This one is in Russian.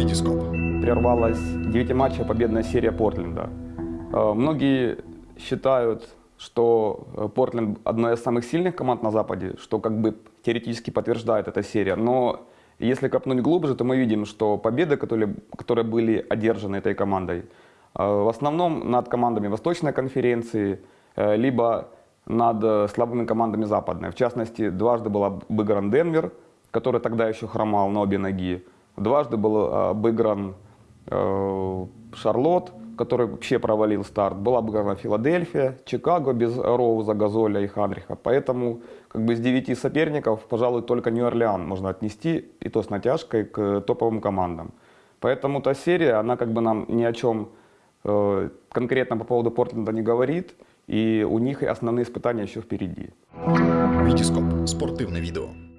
Витископ. Прервалась 9-матчевая победная серия Портленда. Э, Многие считают, что э, Портленд одна из самых сильных команд на Западе, что как бы теоретически подтверждает эта серия. Но если копнуть глубже, то мы видим, что победы, которые, которые были одержаны этой командой, э, в основном над командами Восточной конференции, либо над слабыми командами Западной. В частности, дважды был обыгран Денвер, который тогда еще хромал на обе ноги. Дважды был э, обыгран э, Шарлотт, который вообще провалил старт. Была обыграна Филадельфия, Чикаго без Роуза, Газоля и Ханриха. Поэтому как бы из девяти соперников, пожалуй, только Нью-Орлеан можно отнести, и то с натяжкой, к топовым командам. Поэтому та серия, она как бы нам ни о чем э, конкретно по поводу Портленда не говорит, и у них основные испытания еще впереди. Витископ. Спортивне відео.